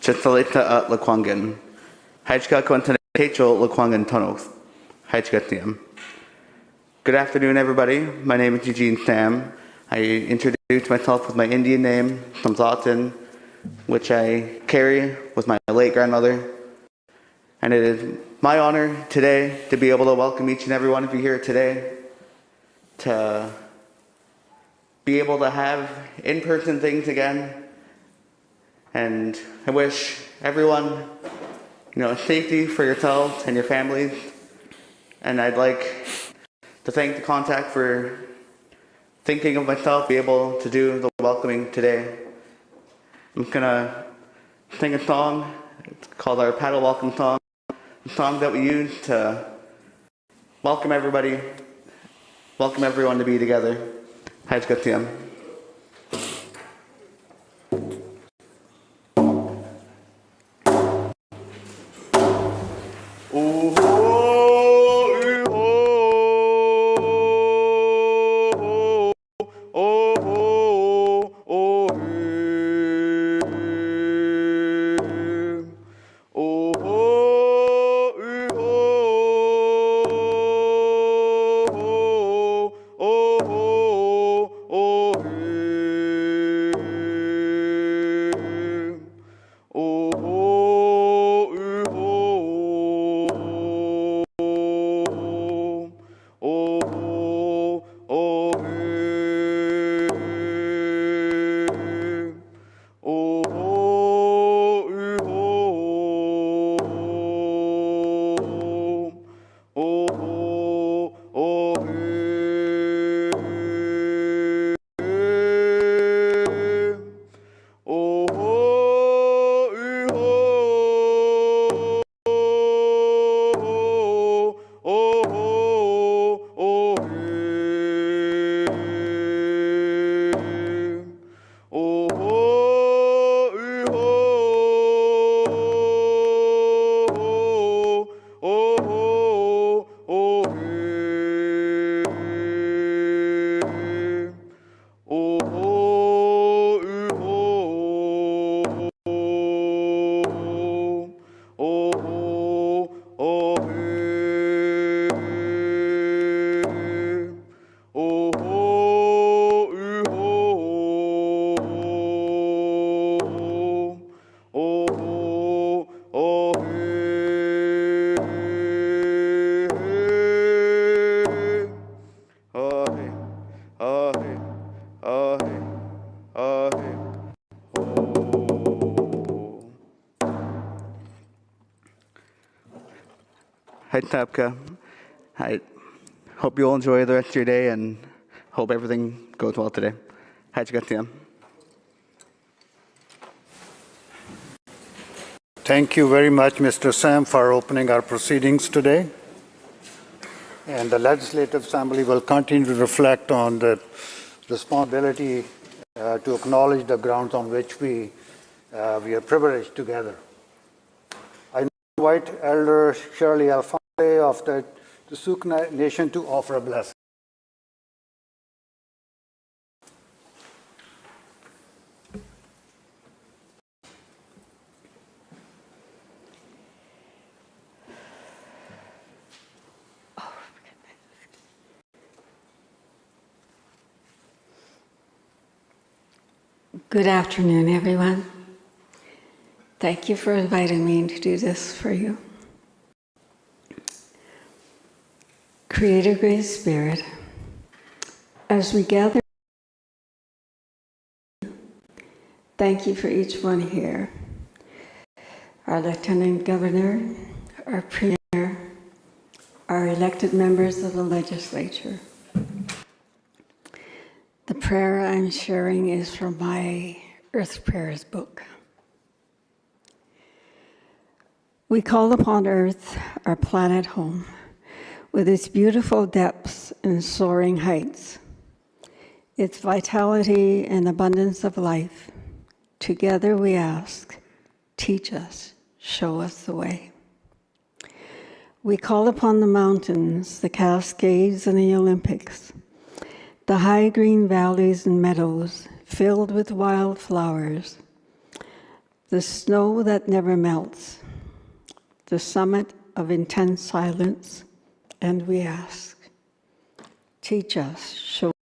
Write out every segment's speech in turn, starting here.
Chitalita at Laquangan, Hachel Laquangan Tunnels. Good afternoon, everybody. My name is Eugene Sam. I introduced myself with my Indian name, Tumtatin, which I carry with my late grandmother. And it is my honor today to be able to welcome each and every one of you here today to be able to have in-person things again. And I wish everyone, you know, safety for yourselves and your families. And I'd like to thank the contact for thinking of myself, be able to do the welcoming today. I'm gonna sing a song. It's called our paddle welcome song. A song that we use to welcome everybody, welcome everyone to be together. Hajj Gatiyam. Hi, Tapka. I hope you all enjoy the rest of your day and hope everything goes well today. How'd you Thank you very much, Mr. Sam, for opening our proceedings today. And the Legislative Assembly will continue to reflect on the responsibility uh, to acknowledge the grounds on which we, uh, we are privileged together. I invite Elder Shirley Alphonse of the, the nation to offer a blessing. Good afternoon, everyone. Thank you for inviting me to do this for you. Creator Great Spirit, as we gather, thank you for each one here. Our Lieutenant Governor, our Premier, our elected members of the legislature. The prayer I'm sharing is from my Earth Prayers book. We call upon Earth, our planet home, with its beautiful depths and soaring heights, its vitality and abundance of life. Together we ask, teach us, show us the way. We call upon the mountains, the Cascades and the Olympics, the high green valleys and meadows, filled with wildflowers, the snow that never melts, the summit of intense silence, and we ask, teach us, show.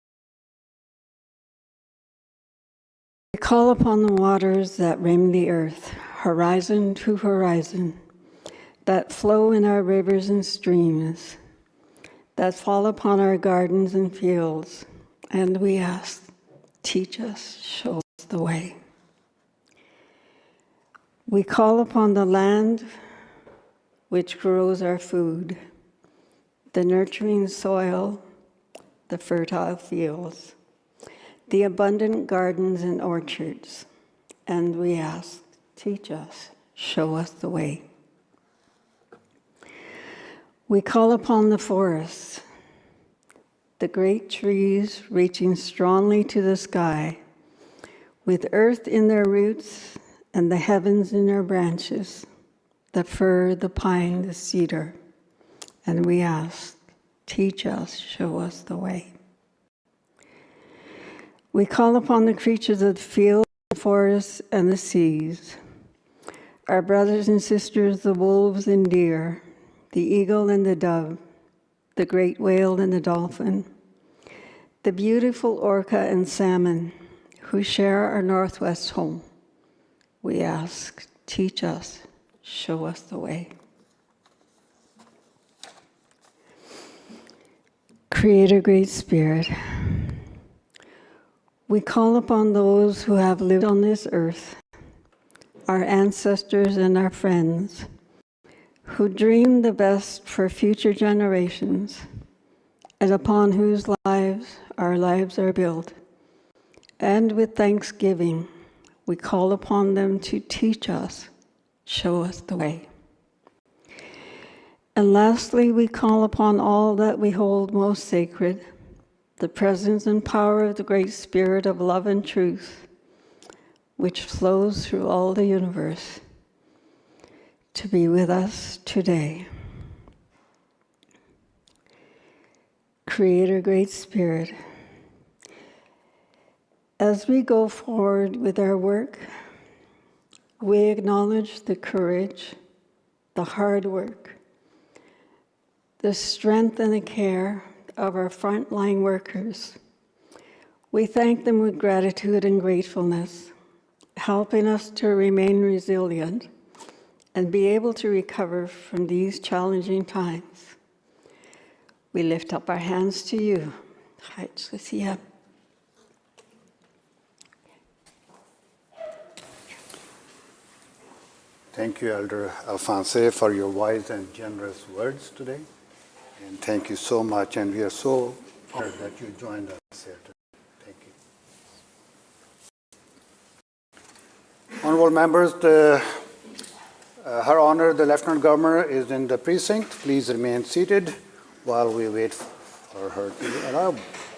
We call upon the waters that rim the earth, horizon to horizon, that flow in our rivers and streams, that fall upon our gardens and fields, and we ask, teach us, show us the way. We call upon the land which grows our food, the nurturing soil, the fertile fields, the abundant gardens and orchards, and we ask, teach us, show us the way. We call upon the forests, the great trees reaching strongly to the sky, with earth in their roots and the heavens in their branches, the fir, the pine, the cedar. And we ask, teach us, show us the way. We call upon the creatures of the field, the forests, and the seas, our brothers and sisters, the wolves and deer, the eagle and the dove, the great whale and the dolphin, the beautiful orca and salmon who share our Northwest home. We ask, teach us, show us the way. Creator, Great Spirit, we call upon those who have lived on this earth, our ancestors and our friends, who dream the best for future generations, and upon whose lives our lives are built. And with thanksgiving, we call upon them to teach us, show us the way. And lastly, we call upon all that we hold most sacred, the presence and power of the great spirit of love and truth, which flows through all the universe, to be with us today. Creator, Great Spirit, as we go forward with our work, we acknowledge the courage, the hard work, the strength and the care of our frontline workers. We thank them with gratitude and gratefulness, helping us to remain resilient and be able to recover from these challenging times. We lift up our hands to you. Thank you, Elder Alphonse, for your wise and generous words today. And thank you so much. And we are so honored that you joined us here today. Thank you. Honorable members, the, uh, Her Honor, the Lieutenant Governor is in the precinct. Please remain seated while we wait for her to arrive.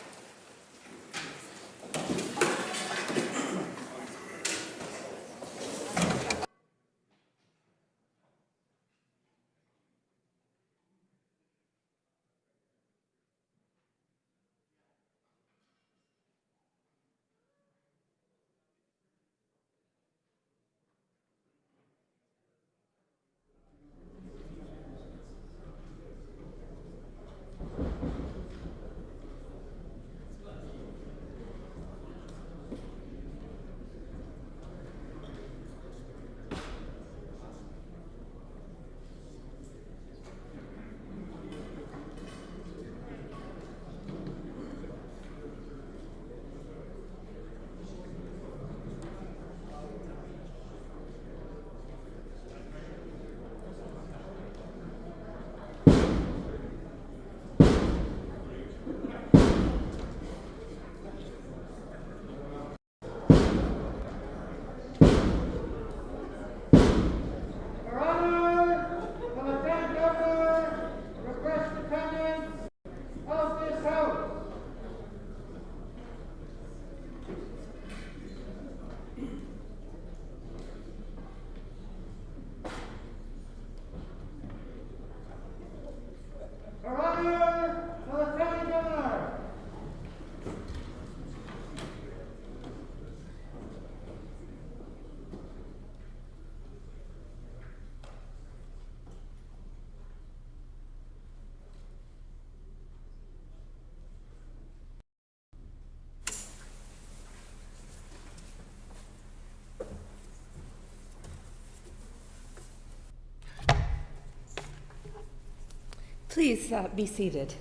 Please uh, be seated.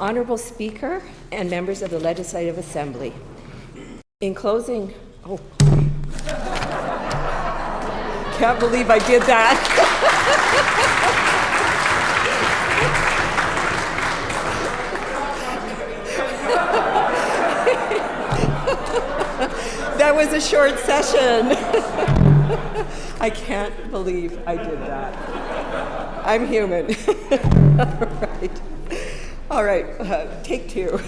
Honorable Speaker and members of the Legislative Assembly. In closing, oh, can't believe I did that. that was a short session. I can't believe I did that. I'm human. All right. All right, uh, take two.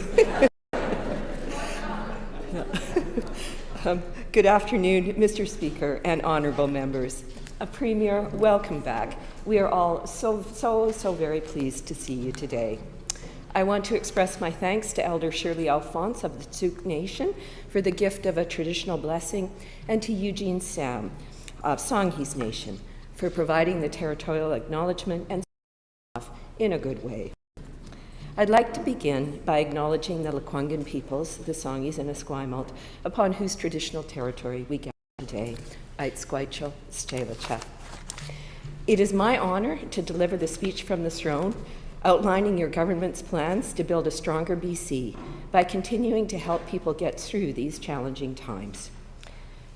um, good afternoon, Mr. Speaker and honorable members. A Premier, welcome back. We are all so, so, so very pleased to see you today. I want to express my thanks to Elder Shirley Alphonse of the T'Sou-ke Nation for the gift of a traditional blessing, and to Eugene Sam of Songhees Nation for providing the territorial acknowledgement and in a good way. I'd like to begin by acknowledging the Lekwungen peoples, the Songhees and Esquimalt, upon whose traditional territory we gather today, Aitzquaicho Stelacha. It is my honor to deliver the speech from the throne outlining your government's plans to build a stronger BC by continuing to help people get through these challenging times.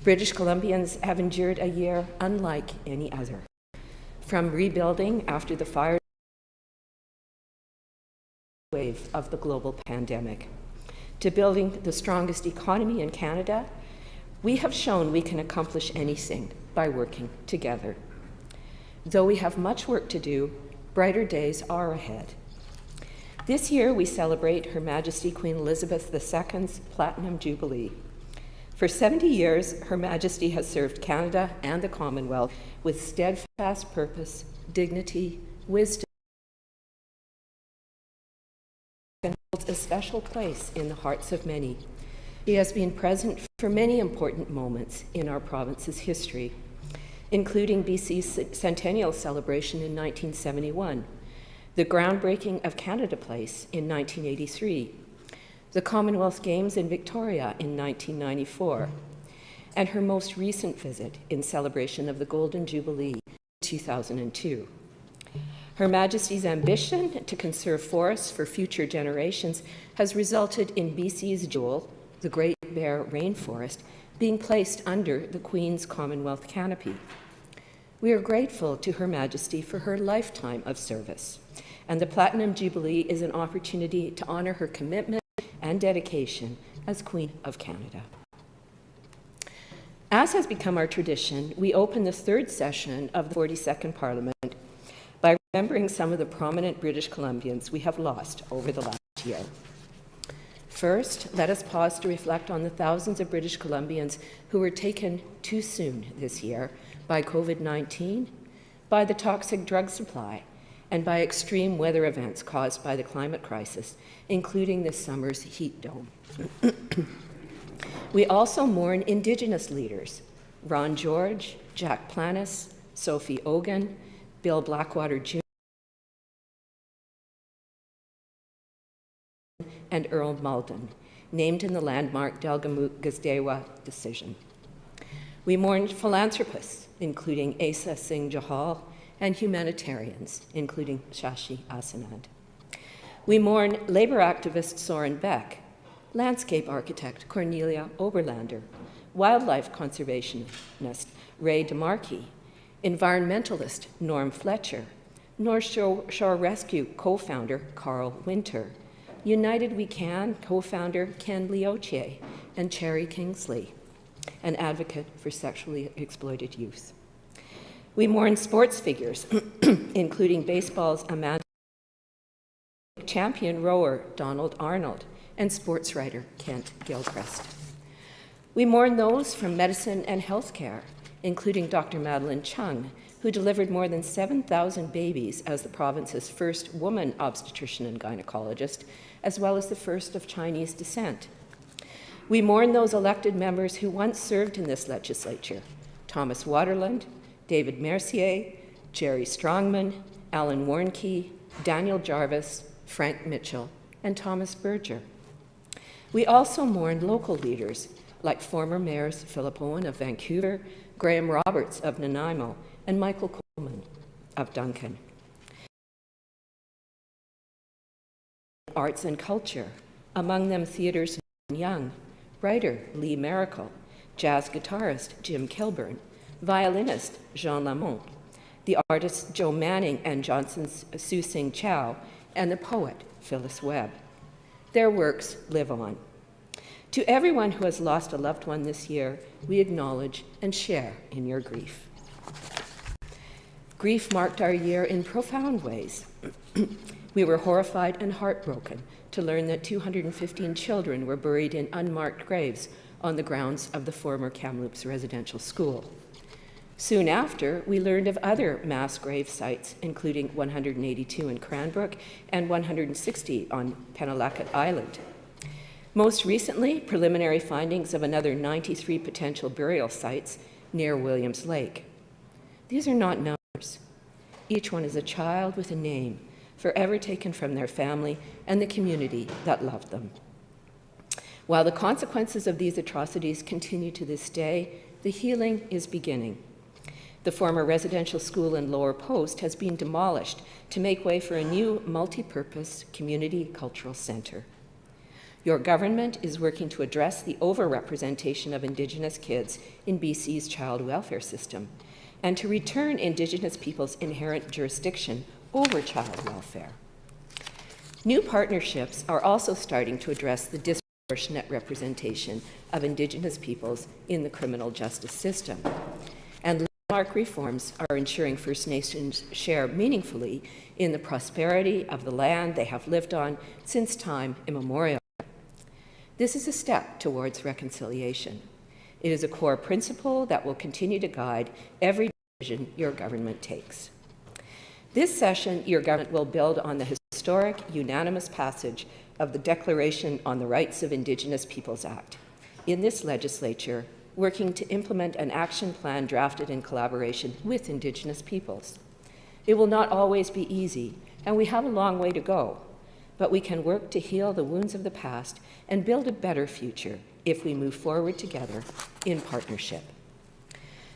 British Columbians have endured a year unlike any other. From rebuilding after the fire wave of the global pandemic to building the strongest economy in Canada, we have shown we can accomplish anything by working together. Though we have much work to do, brighter days are ahead. This year, we celebrate Her Majesty Queen Elizabeth II's Platinum Jubilee. For 70 years, Her Majesty has served Canada and the Commonwealth with steadfast purpose, dignity, wisdom, and holds a special place in the hearts of many. He has been present for many important moments in our province's history including BC's centennial celebration in 1971, the groundbreaking of Canada Place in 1983, the Commonwealth Games in Victoria in 1994, and her most recent visit in celebration of the Golden Jubilee in 2002. Her Majesty's ambition to conserve forests for future generations has resulted in BC's jewel, the Great Bear Rainforest, being placed under the Queen's Commonwealth canopy. We are grateful to Her Majesty for her lifetime of service, and the Platinum Jubilee is an opportunity to honor her commitment and dedication as Queen of Canada. As has become our tradition, we open the third session of the 42nd Parliament by remembering some of the prominent British Columbians we have lost over the last year. First, let us pause to reflect on the thousands of British Columbians who were taken too soon this year by COVID-19, by the toxic drug supply, and by extreme weather events caused by the climate crisis, including this summer's heat dome. we also mourn Indigenous leaders, Ron George, Jack Planis, Sophie Ogan, Bill Blackwater Jr., and Earl Malden, named in the landmark Delgamuukw decision. We mourn philanthropists, including Asa Singh Johal, and humanitarians, including Shashi Assanand. We mourn labor activist Soren Beck, landscape architect Cornelia Oberlander, wildlife conservationist Ray DeMarchi, environmentalist Norm Fletcher, North Shore Rescue co-founder Carl Winter, United We Can co-founder Ken Lyotier, and Cherry Kingsley an advocate for sexually exploited youth. We mourn sports figures, including baseball's Amanda champion rower Donald Arnold and sports writer Kent Gilchrist. We mourn those from medicine and healthcare, including Dr. Madeline Chung, who delivered more than 7,000 babies as the province's first woman obstetrician and gynecologist, as well as the first of Chinese descent. We mourn those elected members who once served in this legislature, Thomas Waterland, David Mercier, Jerry Strongman, Alan Warnke, Daniel Jarvis, Frank Mitchell, and Thomas Berger. We also mourn local leaders like former mayors Philip Owen of Vancouver, Graham Roberts of Nanaimo, and Michael Coleman of Duncan. Arts and culture, among them theaters Young, writer Lee Maracle, jazz guitarist Jim Kilburn, violinist Jean Lamont, the artists Joe Manning and Johnson Su Sing Chow, and the poet Phyllis Webb. Their works live on. To everyone who has lost a loved one this year, we acknowledge and share in your grief. Grief marked our year in profound ways. we were horrified and heartbroken to learn that 215 children were buried in unmarked graves on the grounds of the former Kamloops Residential School. Soon after, we learned of other mass grave sites, including 182 in Cranbrook and 160 on Penelakut Island. Most recently, preliminary findings of another 93 potential burial sites near Williams Lake. These are not numbers. Each one is a child with a name, forever taken from their family and the community that loved them. While the consequences of these atrocities continue to this day, the healing is beginning. The former residential school in Lower Post has been demolished to make way for a new multi-purpose community cultural centre. Your government is working to address the overrepresentation of Indigenous kids in BC's child welfare system and to return Indigenous peoples' inherent jurisdiction over child welfare. New partnerships are also starting to address the disproportionate representation of Indigenous peoples in the criminal justice system. And landmark reforms are ensuring First Nations share meaningfully in the prosperity of the land they have lived on since time immemorial. This is a step towards reconciliation. It is a core principle that will continue to guide every decision your government takes. This session, your government will build on the historic unanimous passage of the Declaration on the Rights of Indigenous Peoples Act. In this legislature, working to implement an action plan drafted in collaboration with Indigenous peoples. It will not always be easy, and we have a long way to go, but we can work to heal the wounds of the past and build a better future if we move forward together in partnership.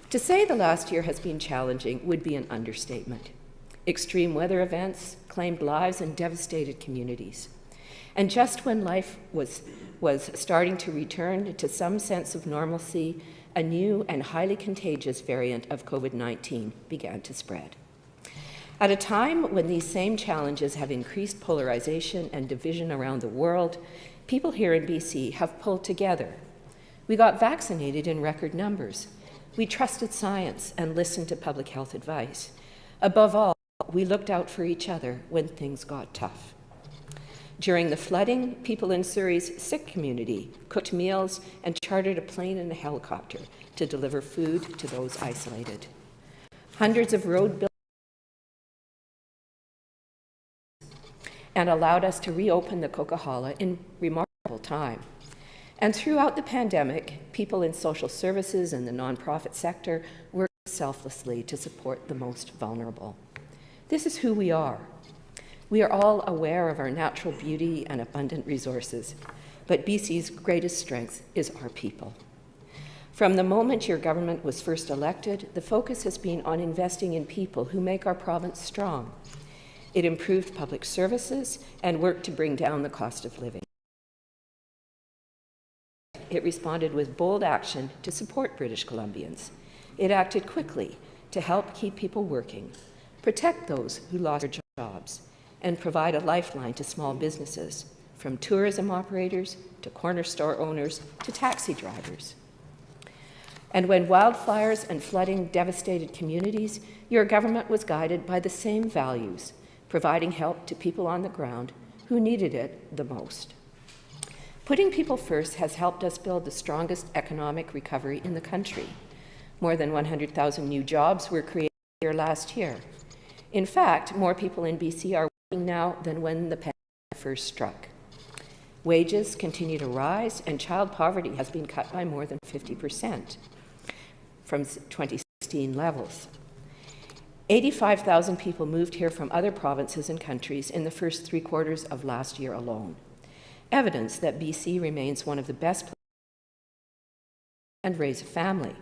To say the last year has been challenging would be an understatement. Extreme weather events claimed lives and devastated communities. And just when life was, was starting to return to some sense of normalcy, a new and highly contagious variant of COVID-19 began to spread. At a time when these same challenges have increased polarization and division around the world, people here in BC have pulled together. We got vaccinated in record numbers. We trusted science and listened to public health advice. Above all, we looked out for each other when things got tough. During the flooding, people in Surrey's Sikh community cooked meals and chartered a plane and a helicopter to deliver food to those isolated. Hundreds of road and allowed us to reopen the Coquihalla in remarkable time. And throughout the pandemic, people in social services and the nonprofit sector worked selflessly to support the most vulnerable. This is who we are. We are all aware of our natural beauty and abundant resources, but BC's greatest strength is our people. From the moment your government was first elected, the focus has been on investing in people who make our province strong. It improved public services and worked to bring down the cost of living. It responded with bold action to support British Columbians. It acted quickly to help keep people working, protect those who lost their jobs, and provide a lifeline to small businesses, from tourism operators to corner store owners to taxi drivers. And when wildfires and flooding devastated communities, your government was guided by the same values, providing help to people on the ground who needed it the most. Putting people first has helped us build the strongest economic recovery in the country. More than 100,000 new jobs were created here last year. In fact, more people in BC are working now than when the pandemic first struck. Wages continue to rise, and child poverty has been cut by more than 50 percent from 2016 levels. 85,000 people moved here from other provinces and countries in the first three quarters of last year alone. Evidence that BC remains one of the best places and raise a family.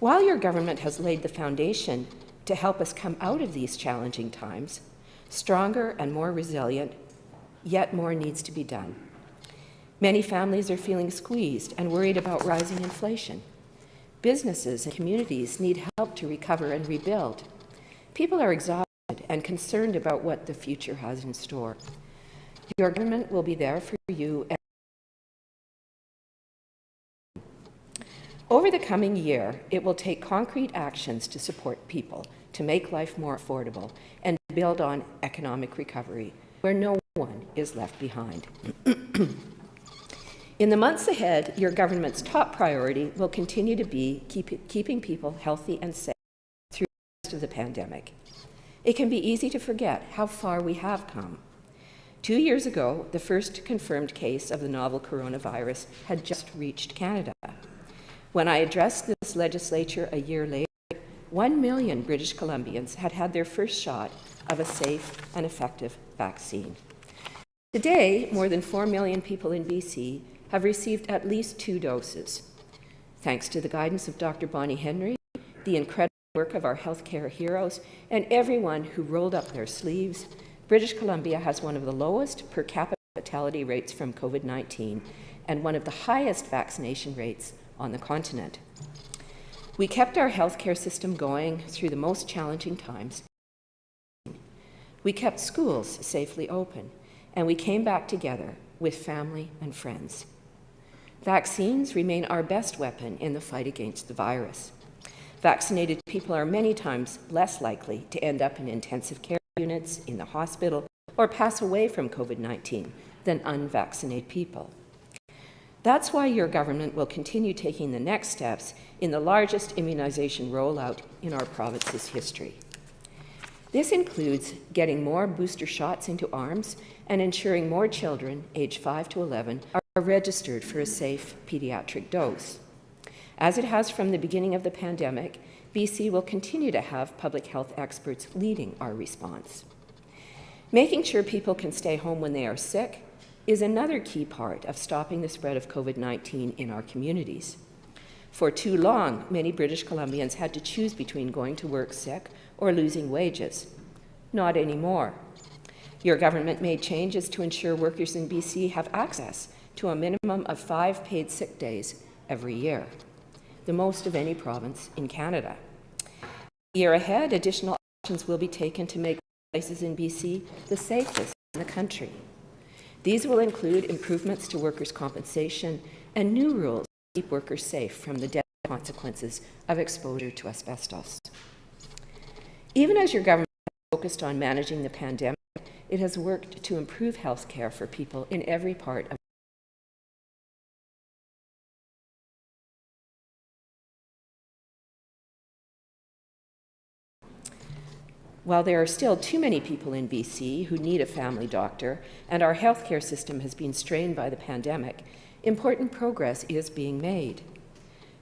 While your government has laid the foundation to help us come out of these challenging times, stronger and more resilient, yet more needs to be done. Many families are feeling squeezed and worried about rising inflation. Businesses and communities need help to recover and rebuild. People are exhausted and concerned about what the future has in store. Your government will be there for you. Over the coming year, it will take concrete actions to support people, to make life more affordable, and build on economic recovery, where no one is left behind. In the months ahead, your government's top priority will continue to be keep, keeping people healthy and safe through the rest of the pandemic. It can be easy to forget how far we have come. Two years ago, the first confirmed case of the novel coronavirus had just reached Canada. When I addressed this legislature a year later, one million British Columbians had had their first shot of a safe and effective vaccine. Today, more than 4 million people in BC have received at least two doses. Thanks to the guidance of Dr. Bonnie Henry, the incredible work of our healthcare heroes, and everyone who rolled up their sleeves, British Columbia has one of the lowest per capita fatality rates from COVID-19 and one of the highest vaccination rates on the continent. We kept our healthcare system going through the most challenging times. We kept schools safely open, and we came back together with family and friends. Vaccines remain our best weapon in the fight against the virus. Vaccinated people are many times less likely to end up in intensive care units, in the hospital, or pass away from COVID-19 than unvaccinated people. That's why your government will continue taking the next steps in the largest immunization rollout in our province's history. This includes getting more booster shots into arms and ensuring more children aged 5 to 11 are registered for a safe pediatric dose. As it has from the beginning of the pandemic, BC will continue to have public health experts leading our response. Making sure people can stay home when they are sick is another key part of stopping the spread of COVID-19 in our communities. For too long, many British Columbians had to choose between going to work sick or losing wages. Not anymore. Your government made changes to ensure workers in BC have access to a minimum of five paid sick days every year, the most of any province in Canada. The year ahead, additional actions will be taken to make places in BC the safest in the country. These will include improvements to workers' compensation and new rules to keep workers safe from the deadly consequences of exposure to asbestos. Even as your government focused on managing the pandemic, it has worked to improve health care for people in every part of While there are still too many people in BC who need a family doctor and our healthcare system has been strained by the pandemic, important progress is being made.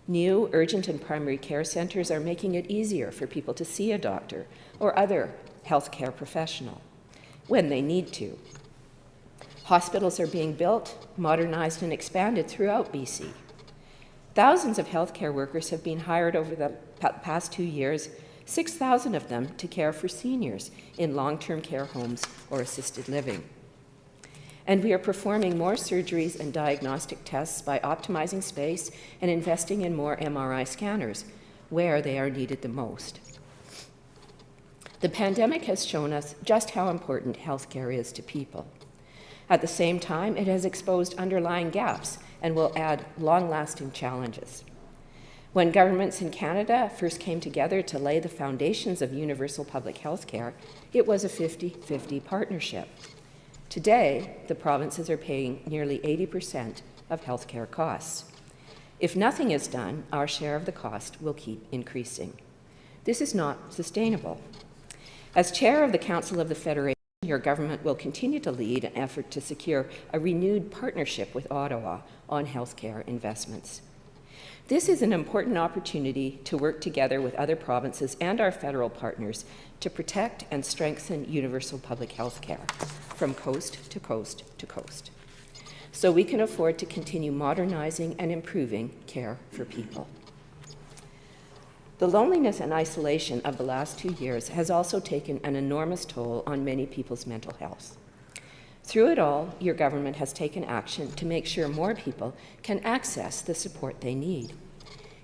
New urgent and primary care centres are making it easier for people to see a doctor or other healthcare professional when they need to. Hospitals are being built, modernized, and expanded throughout BC. Thousands of healthcare workers have been hired over the past two years, 6,000 of them to care for seniors in long-term care homes or assisted living. And we are performing more surgeries and diagnostic tests by optimizing space and investing in more MRI scanners where they are needed the most. The pandemic has shown us just how important healthcare is to people. At the same time, it has exposed underlying gaps and will add long-lasting challenges. When governments in Canada first came together to lay the foundations of universal public health care, it was a 50-50 partnership. Today, the provinces are paying nearly 80% of healthcare costs. If nothing is done, our share of the cost will keep increasing. This is not sustainable. As chair of the Council of the Federation, your government will continue to lead an effort to secure a renewed partnership with Ottawa on healthcare investments. This is an important opportunity to work together with other provinces and our federal partners to protect and strengthen universal public health care from coast to coast to coast, so we can afford to continue modernizing and improving care for people. The loneliness and isolation of the last two years has also taken an enormous toll on many people's mental health. Through it all, your government has taken action to make sure more people can access the support they need.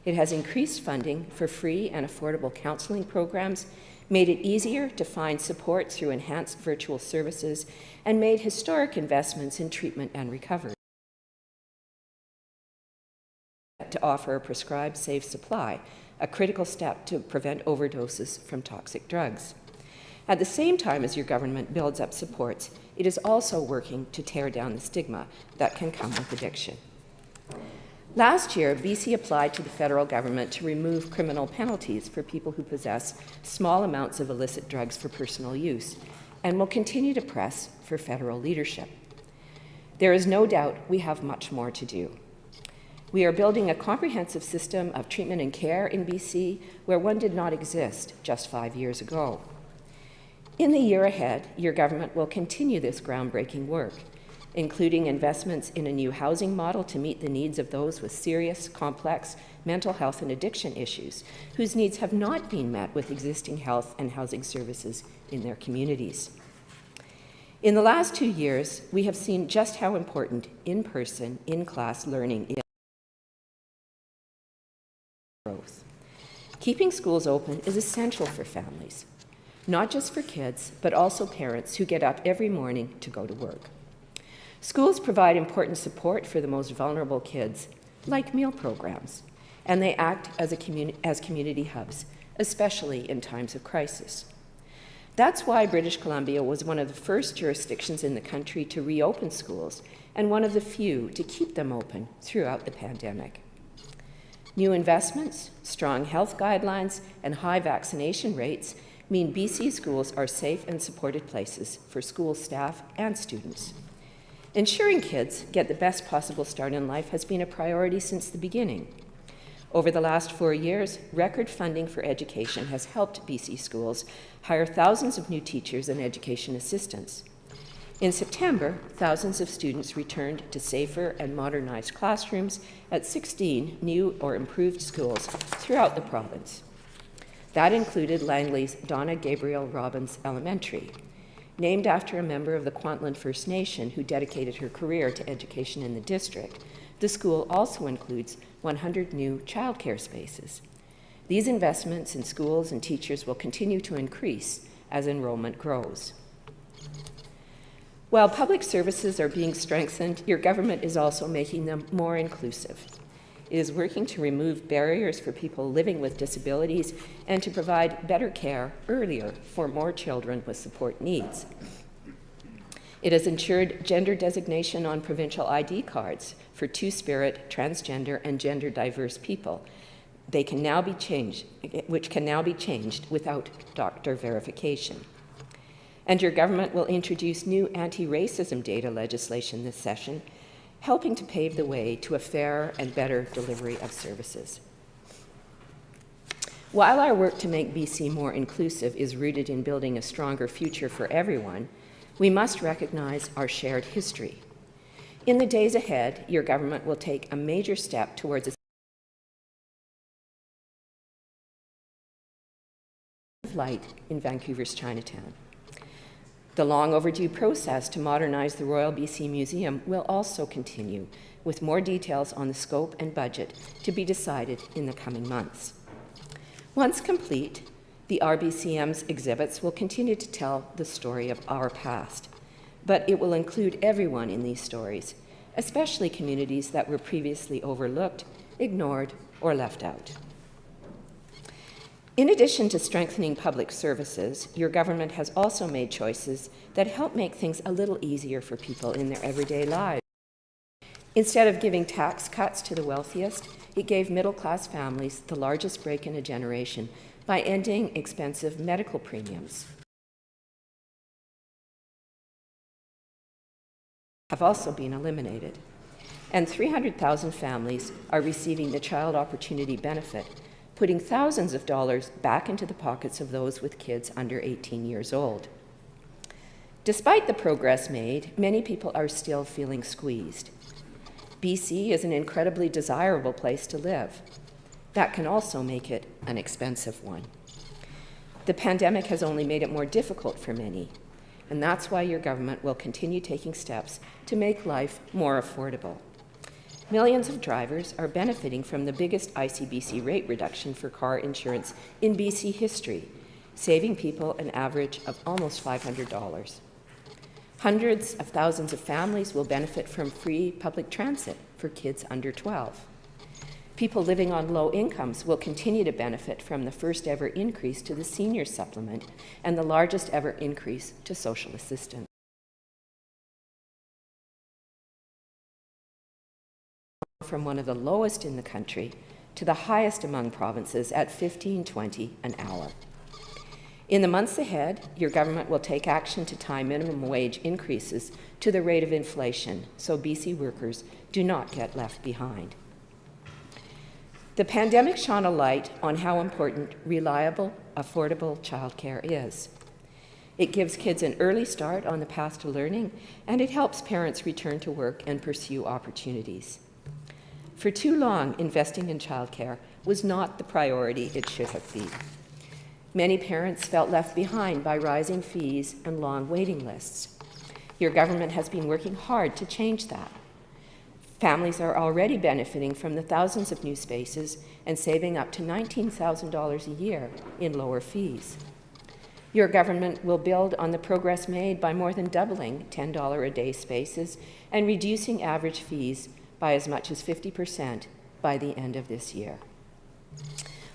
It has increased funding for free and affordable counseling programs, made it easier to find support through enhanced virtual services, and made historic investments in treatment and recovery to offer a prescribed safe supply, a critical step to prevent overdoses from toxic drugs. At the same time as your government builds up supports, it is also working to tear down the stigma that can come with addiction. Last year, BC applied to the federal government to remove criminal penalties for people who possess small amounts of illicit drugs for personal use and will continue to press for federal leadership. There is no doubt we have much more to do. We are building a comprehensive system of treatment and care in BC where one did not exist just five years ago. In the year ahead, your government will continue this groundbreaking work, including investments in a new housing model to meet the needs of those with serious, complex mental health and addiction issues, whose needs have not been met with existing health and housing services in their communities. In the last two years, we have seen just how important in-person, in-class learning is growth. Keeping schools open is essential for families, not just for kids, but also parents who get up every morning to go to work. Schools provide important support for the most vulnerable kids, like meal programs, and they act as, a communi as community hubs, especially in times of crisis. That's why British Columbia was one of the first jurisdictions in the country to reopen schools and one of the few to keep them open throughout the pandemic. New investments, strong health guidelines, and high vaccination rates mean BC schools are safe and supported places for school staff and students. Ensuring kids get the best possible start in life has been a priority since the beginning. Over the last four years, record funding for education has helped BC schools hire thousands of new teachers and education assistants. In September, thousands of students returned to safer and modernized classrooms at 16 new or improved schools throughout the province. That included Langley's Donna Gabriel Robins Elementary, named after a member of the Kwantlen First Nation who dedicated her career to education in the district. The school also includes 100 new childcare spaces. These investments in schools and teachers will continue to increase as enrollment grows. While public services are being strengthened, your government is also making them more inclusive. Is working to remove barriers for people living with disabilities and to provide better care earlier for more children with support needs. It has ensured gender designation on provincial ID cards for two-spirit, transgender, and gender diverse people. They can now be changed, which can now be changed without doctor verification. And your government will introduce new anti-racism data legislation this session, helping to pave the way to a fair and better delivery of services. While our work to make BC more inclusive is rooted in building a stronger future for everyone, we must recognize our shared history. In the days ahead, your government will take a major step towards a light in Vancouver's Chinatown. The long overdue process to modernize the Royal BC Museum will also continue, with more details on the scope and budget to be decided in the coming months. Once complete, the RBCM's exhibits will continue to tell the story of our past, but it will include everyone in these stories, especially communities that were previously overlooked, ignored, or left out. In addition to strengthening public services, your government has also made choices that help make things a little easier for people in their everyday lives. Instead of giving tax cuts to the wealthiest, it gave middle-class families the largest break in a generation by ending expensive medical premiums. Have also been eliminated. and 300,000 families are receiving the Child Opportunity Benefit, putting thousands of dollars back into the pockets of those with kids under 18 years old. Despite the progress made, many people are still feeling squeezed. BC is an incredibly desirable place to live. That can also make it an expensive one. The pandemic has only made it more difficult for many, and that's why your government will continue taking steps to make life more affordable. Millions of drivers are benefiting from the biggest ICBC rate reduction for car insurance in BC history, saving people an average of almost $500. Hundreds of thousands of families will benefit from free public transit for kids under 12. People living on low incomes will continue to benefit from the first ever increase to the senior supplement and the largest ever increase to social assistance. From one of the lowest in the country to the highest among provinces at 15.20 an hour. In the months ahead, your government will take action to tie minimum wage increases to the rate of inflation so BC workers do not get left behind. The pandemic shone a light on how important reliable, affordable childcare is. It gives kids an early start on the path to learning, and it helps parents return to work and pursue opportunities. For too long, investing in childcare was not the priority it should have been. Many parents felt left behind by rising fees and long waiting lists. Your government has been working hard to change that. Families are already benefiting from the thousands of new spaces and saving up to $19,000 a year in lower fees. Your government will build on the progress made by more than doubling $10 a day spaces and reducing average fees by as much as 50% by the end of this year.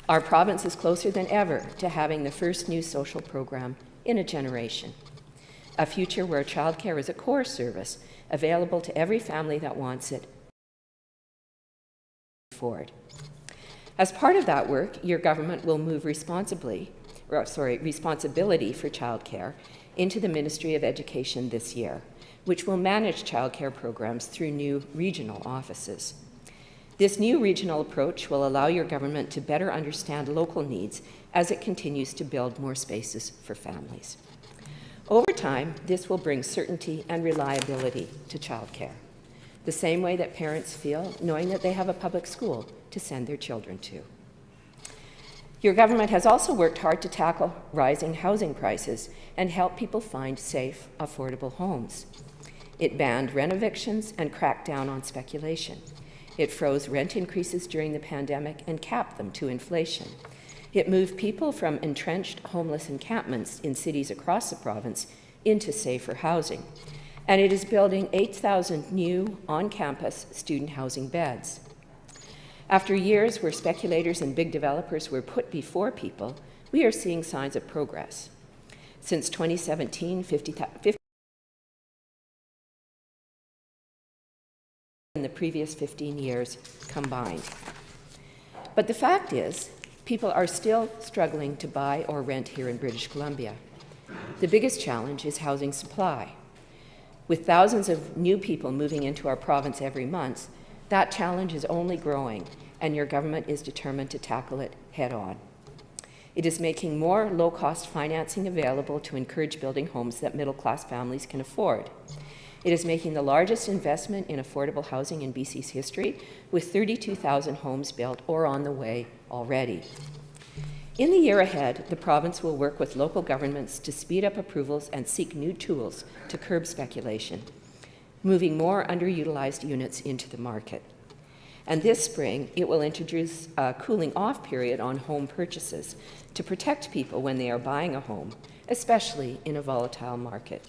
Our province is closer than ever to having the first new social program in a generation, a future where childcare is a core service available to every family that wants it forward. As part of that work, your government will move responsibly, or, sorry, responsibility for childcare into the Ministry of Education this year, which will manage childcare programs through new regional offices. This new regional approach will allow your government to better understand local needs as it continues to build more spaces for families. Over time, this will bring certainty and reliability to childcare the same way that parents feel knowing that they have a public school to send their children to. Your government has also worked hard to tackle rising housing prices and help people find safe, affordable homes. It banned rent evictions and cracked down on speculation. It froze rent increases during the pandemic and capped them to inflation. It moved people from entrenched homeless encampments in cities across the province into safer housing and it is building 8,000 new on-campus student housing beds. After years where speculators and big developers were put before people, we are seeing signs of progress. Since 2017, 50, 50 in the previous 15 years combined. But the fact is, people are still struggling to buy or rent here in British Columbia. The biggest challenge is housing supply. With thousands of new people moving into our province every month, that challenge is only growing, and your government is determined to tackle it head on. It is making more low-cost financing available to encourage building homes that middle-class families can afford. It is making the largest investment in affordable housing in BC's history, with 32,000 homes built or on the way already. In the year ahead, the province will work with local governments to speed up approvals and seek new tools to curb speculation, moving more underutilized units into the market. And this spring, it will introduce a cooling off period on home purchases to protect people when they are buying a home, especially in a volatile market.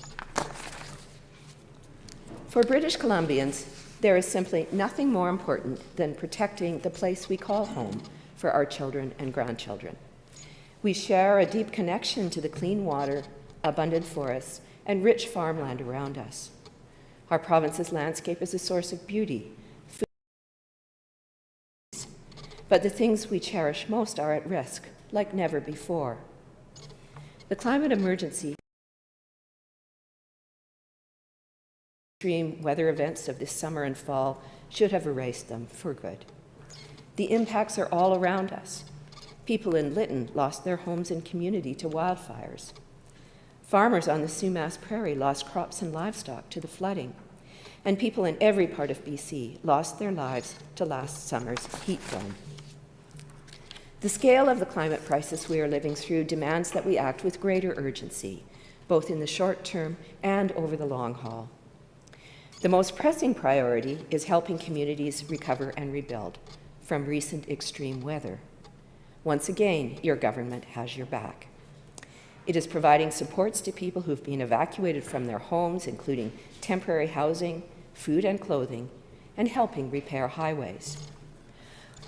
For British Columbians, there is simply nothing more important than protecting the place we call home for our children and grandchildren. We share a deep connection to the clean water, abundant forests, and rich farmland around us. Our province's landscape is a source of beauty, food, but the things we cherish most are at risk, like never before. The climate emergency extreme weather events of this summer and fall should have erased them for good. The impacts are all around us. People in Lytton lost their homes and community to wildfires. Farmers on the Sumas Prairie lost crops and livestock to the flooding. And people in every part of BC lost their lives to last summer's heat dome. The scale of the climate crisis we are living through demands that we act with greater urgency, both in the short term and over the long haul. The most pressing priority is helping communities recover and rebuild from recent extreme weather. Once again, your government has your back. It is providing supports to people who've been evacuated from their homes, including temporary housing, food and clothing, and helping repair highways.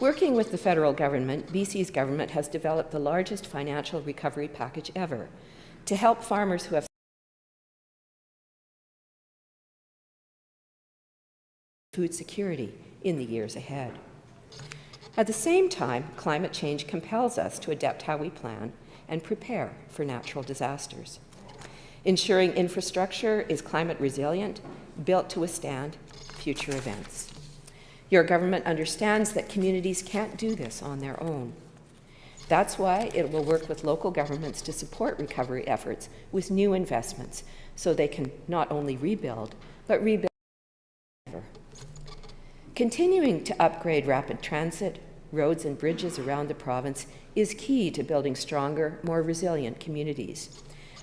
Working with the federal government, BC's government has developed the largest financial recovery package ever to help farmers who have food security in the years ahead. At the same time, climate change compels us to adapt how we plan and prepare for natural disasters. Ensuring infrastructure is climate resilient, built to withstand future events. Your government understands that communities can't do this on their own. That's why it will work with local governments to support recovery efforts with new investments so they can not only rebuild, but rebuild. Continuing to upgrade rapid transit, roads and bridges around the province is key to building stronger, more resilient communities.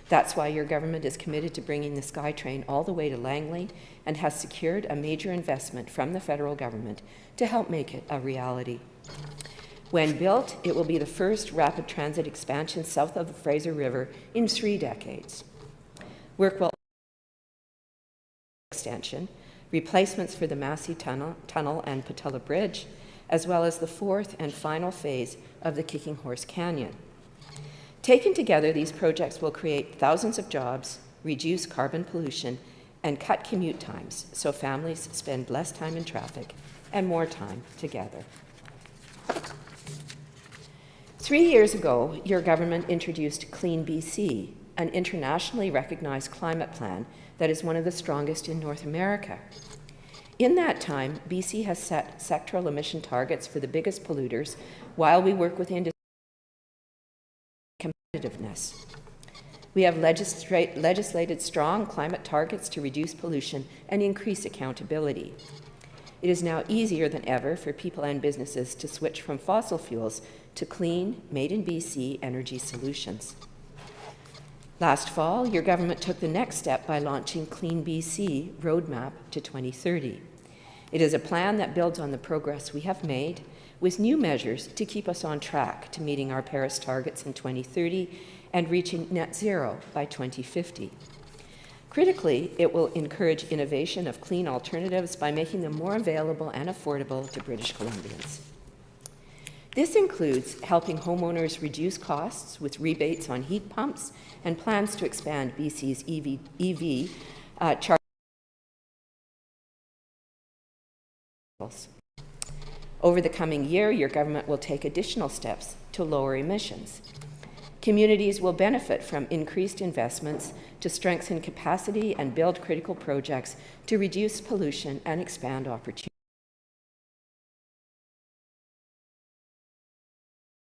That's why your government is committed to bringing the SkyTrain all the way to Langley and has secured a major investment from the federal government to help make it a reality. When built, it will be the first rapid transit expansion south of the Fraser River in three decades. Work will extension, replacements for the Massey Tunnel, Tunnel and Pattullo Bridge, as well as the fourth and final phase of the Kicking Horse Canyon. Taken together, these projects will create thousands of jobs, reduce carbon pollution, and cut commute times so families spend less time in traffic and more time together. Three years ago, your government introduced Clean BC, an internationally recognized climate plan that is one of the strongest in North America. In that time, BC has set sectoral emission targets for the biggest polluters while we work with industry competitiveness. We have legislated strong climate targets to reduce pollution and increase accountability. It is now easier than ever for people and businesses to switch from fossil fuels to clean, made in BC energy solutions. Last fall, your government took the next step by launching Clean BC Roadmap to 2030. It is a plan that builds on the progress we have made with new measures to keep us on track to meeting our Paris targets in 2030 and reaching net zero by 2050. Critically, it will encourage innovation of clean alternatives by making them more available and affordable to British Columbians. This includes helping homeowners reduce costs with rebates on heat pumps and plans to expand BC's EV, EV uh, Over the coming year, your government will take additional steps to lower emissions. Communities will benefit from increased investments to strengthen capacity and build critical projects to reduce pollution and expand opportunities.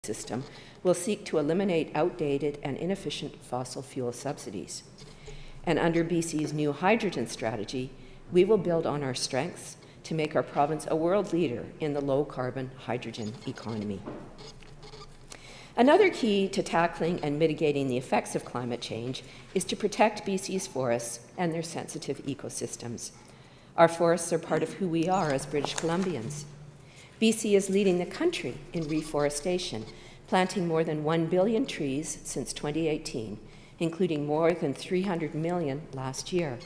system will seek to eliminate outdated and inefficient fossil fuel subsidies. And under BC's new hydrogen strategy, we will build on our strengths to make our province a world leader in the low-carbon hydrogen economy. Another key to tackling and mitigating the effects of climate change is to protect BC's forests and their sensitive ecosystems. Our forests are part of who we are as British Columbians. BC is leading the country in reforestation, planting more than 1 billion trees since 2018, including more than 300 million last year.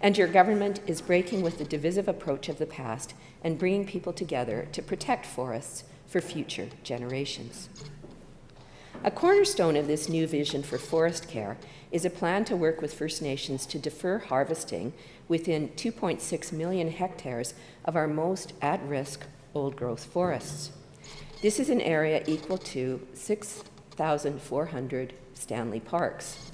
And your government is breaking with the divisive approach of the past and bringing people together to protect forests for future generations. A cornerstone of this new vision for forest care is a plan to work with First Nations to defer harvesting within 2.6 million hectares of our most at-risk old-growth forests. This is an area equal to 6,400 Stanley Parks.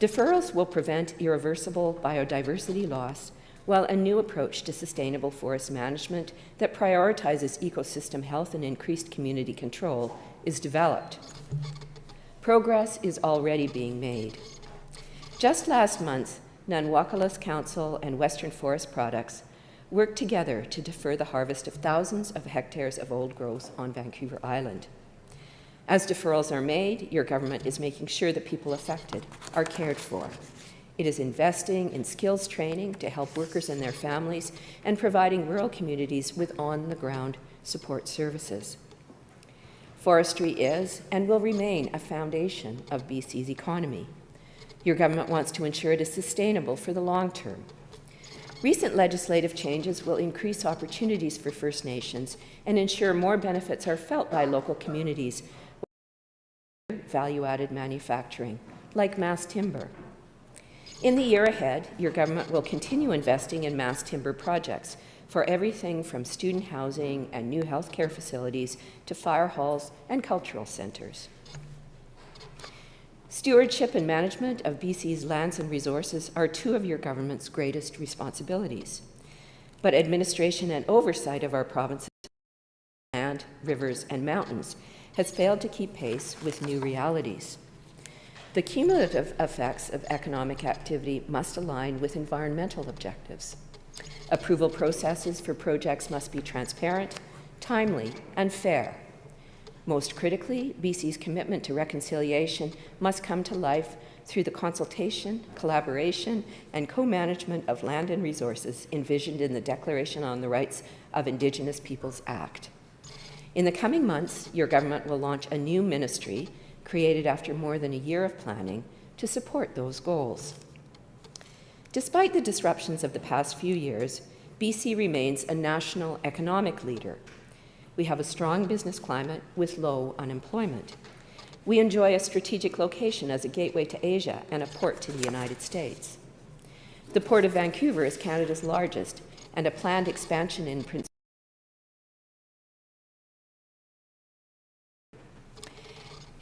Deferrals will prevent irreversible biodiversity loss, while a new approach to sustainable forest management that prioritizes ecosystem health and increased community control is developed. Progress is already being made. Just last month, Nanwakolas Council and Western Forest Products worked together to defer the harvest of thousands of hectares of old growth on Vancouver Island. As deferrals are made, your government is making sure that people affected are cared for. It is investing in skills training to help workers and their families and providing rural communities with on-the-ground support services. Forestry is and will remain a foundation of BC's economy. Your government wants to ensure it is sustainable for the long term. Recent legislative changes will increase opportunities for First Nations and ensure more benefits are felt by local communities value-added manufacturing, like mass timber. In the year ahead, your government will continue investing in mass timber projects for everything from student housing and new healthcare facilities to fire halls and cultural centres. Stewardship and management of BC's lands and resources are two of your government's greatest responsibilities. But administration and oversight of our province's land, rivers, and mountains has failed to keep pace with new realities. The cumulative effects of economic activity must align with environmental objectives. Approval processes for projects must be transparent, timely, and fair. Most critically, BC's commitment to reconciliation must come to life through the consultation, collaboration, and co-management of land and resources envisioned in the Declaration on the Rights of Indigenous Peoples Act. In the coming months, your government will launch a new ministry created after more than a year of planning to support those goals. Despite the disruptions of the past few years, BC remains a national economic leader. We have a strong business climate with low unemployment. We enjoy a strategic location as a gateway to Asia and a port to the United States. The Port of Vancouver is Canada's largest, and a planned expansion in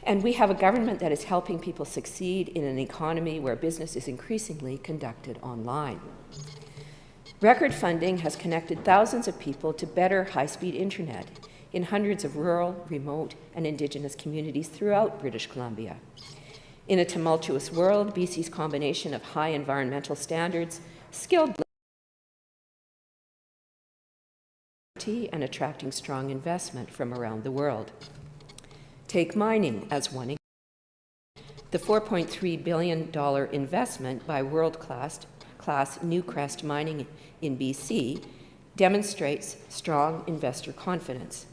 And we have a government that is helping people succeed in an economy where business is increasingly conducted online. Record funding has connected thousands of people to better high-speed internet in hundreds of rural, remote, and Indigenous communities throughout British Columbia. In a tumultuous world, BC's combination of high environmental standards, skilled and attracting strong investment from around the world. Take mining as one example. The $4.3 billion investment by world-class class Newcrest Mining in BC demonstrates strong investor confidence.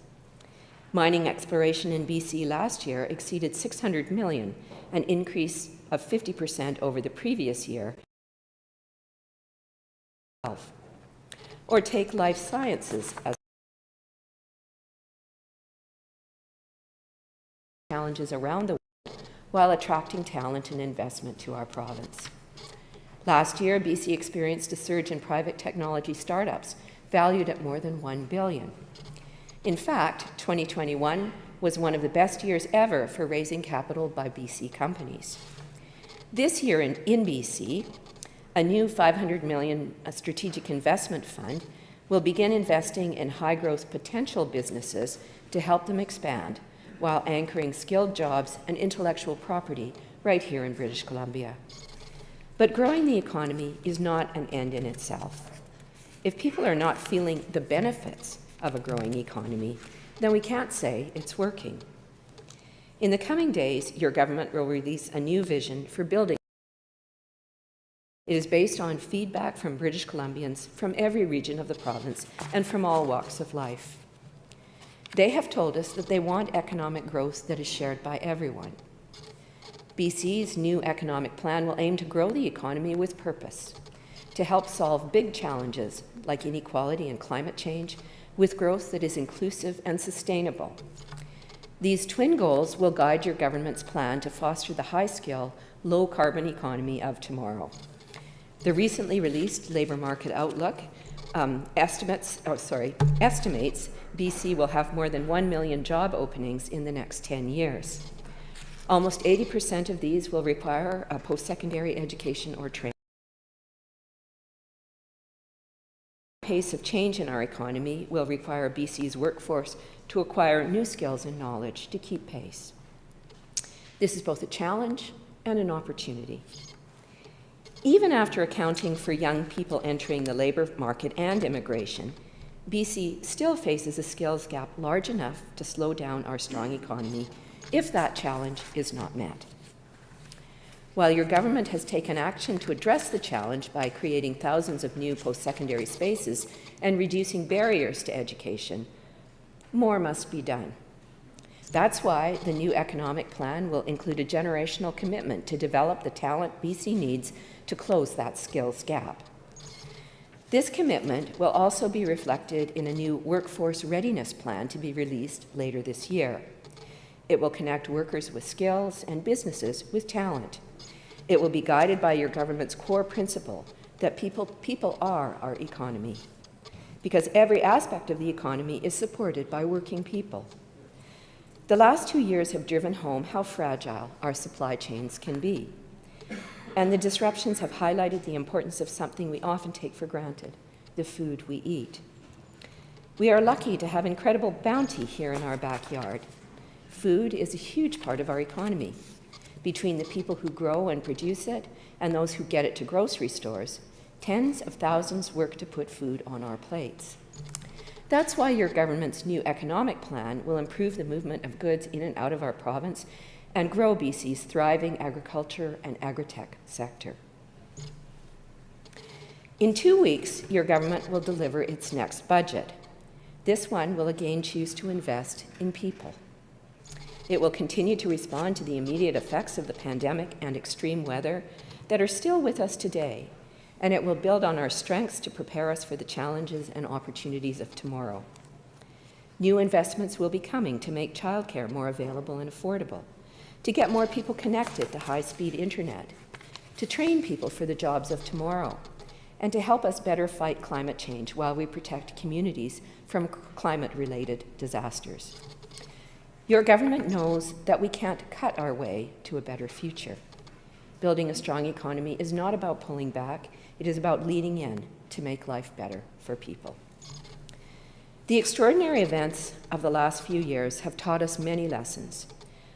Mining exploration in BC last year exceeded 600 million, an increase of 50% over the previous year. Or take life sciences as challenges around the world while attracting talent and investment to our province. Last year, BC experienced a surge in private technology startups valued at more than 1 billion. In fact, 2021 was one of the best years ever for raising capital by BC companies. This year in, in BC, a new $500 million strategic investment fund will begin investing in high growth potential businesses to help them expand while anchoring skilled jobs and intellectual property right here in British Columbia. But growing the economy is not an end in itself. If people are not feeling the benefits of a growing economy, then we can't say it's working. In the coming days, your government will release a new vision for building. It is based on feedback from British Columbians from every region of the province and from all walks of life. They have told us that they want economic growth that is shared by everyone. BC's new economic plan will aim to grow the economy with purpose, to help solve big challenges like inequality and climate change with growth that is inclusive and sustainable. These twin goals will guide your government's plan to foster the high-skill, low-carbon economy of tomorrow. The recently released Labour Market Outlook um, estimates, oh, sorry, estimates BC will have more than 1 million job openings in the next 10 years. Almost 80% of these will require a post-secondary education or training. pace of change in our economy will require BC's workforce to acquire new skills and knowledge to keep pace. This is both a challenge and an opportunity. Even after accounting for young people entering the labour market and immigration, BC still faces a skills gap large enough to slow down our strong economy if that challenge is not met. While your government has taken action to address the challenge by creating thousands of new post-secondary spaces and reducing barriers to education, more must be done. That's why the new economic plan will include a generational commitment to develop the talent BC needs to close that skills gap. This commitment will also be reflected in a new workforce readiness plan to be released later this year. It will connect workers with skills and businesses with talent. It will be guided by your government's core principle that people, people are our economy, because every aspect of the economy is supported by working people. The last two years have driven home how fragile our supply chains can be. And the disruptions have highlighted the importance of something we often take for granted, the food we eat. We are lucky to have incredible bounty here in our backyard. Food is a huge part of our economy. Between the people who grow and produce it and those who get it to grocery stores, tens of thousands work to put food on our plates. That's why your government's new economic plan will improve the movement of goods in and out of our province and grow BC's thriving agriculture and agritech sector. In two weeks, your government will deliver its next budget. This one will again choose to invest in people. It will continue to respond to the immediate effects of the pandemic and extreme weather that are still with us today, and it will build on our strengths to prepare us for the challenges and opportunities of tomorrow. New investments will be coming to make childcare more available and affordable, to get more people connected to high-speed internet, to train people for the jobs of tomorrow, and to help us better fight climate change while we protect communities from climate-related disasters. Your government knows that we can't cut our way to a better future. Building a strong economy is not about pulling back, it is about leading in to make life better for people. The extraordinary events of the last few years have taught us many lessons.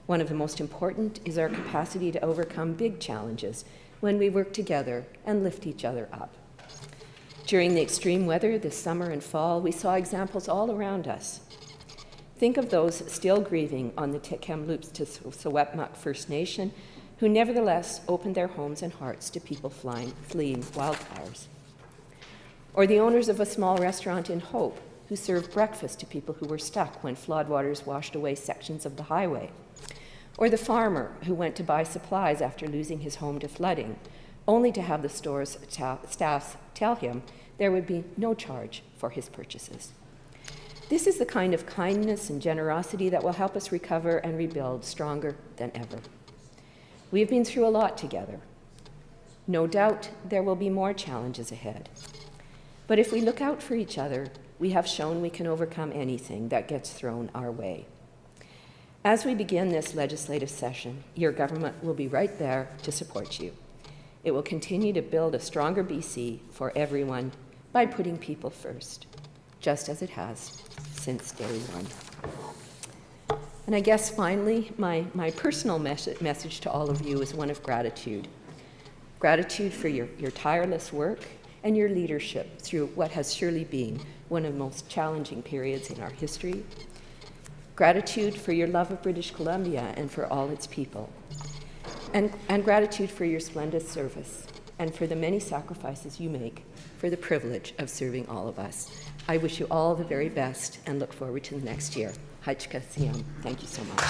One of the most important is our capacity to overcome big challenges when we work together and lift each other up. During the extreme weather this summer and fall, we saw examples all around us. Think of those still grieving on the Tk'emlúps te Secwépemc First Nation who nevertheless opened their homes and hearts to people flying, fleeing wildfires. Or the owners of a small restaurant in Hope who served breakfast to people who were stuck when floodwaters washed away sections of the highway. Or the farmer who went to buy supplies after losing his home to flooding, only to have the store's staffs tell him there would be no charge for his purchases. This is the kind of kindness and generosity that will help us recover and rebuild stronger than ever. We have been through a lot together. No doubt there will be more challenges ahead. But if we look out for each other, we have shown we can overcome anything that gets thrown our way. As we begin this legislative session, your government will be right there to support you. It will continue to build a stronger BC for everyone by putting people first, just as it has since day one. And I guess finally, my, my personal mes message to all of you is one of gratitude. Gratitude for your, your tireless work and your leadership through what has surely been one of the most challenging periods in our history. Gratitude for your love of British Columbia and for all its people. And, and gratitude for your splendid service and for the many sacrifices you make for the privilege of serving all of us. I wish you all the very best and look forward to the next year. Hajj Kassiam. Thank you so much.